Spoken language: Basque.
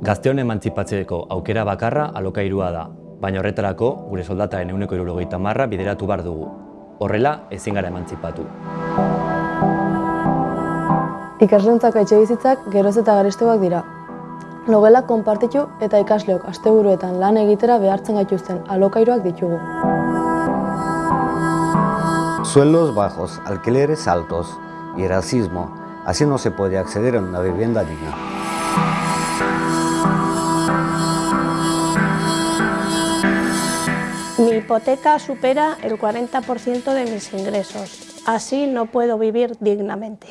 Gazteon emantzipatzeko aukera bakarra alokairua da, baina horretarako gure soldataren euneko irurogeita marra bideratu bar dugu. Horrela, ezin gara emantzipatu. Ikaslentzako etxe bizitzak geroz eta garestegoak dira. Logelak konpartitu eta ikasleok asteburuetan lan egitera behartzen gaituzten alokairuak ditugu. Sueldos bajos, alquileres altos y racismo. Así no se puede acceder a una vivienda digna. Hipoteca supera el 40% de mis ingresos. Así no puedo vivir dignamente.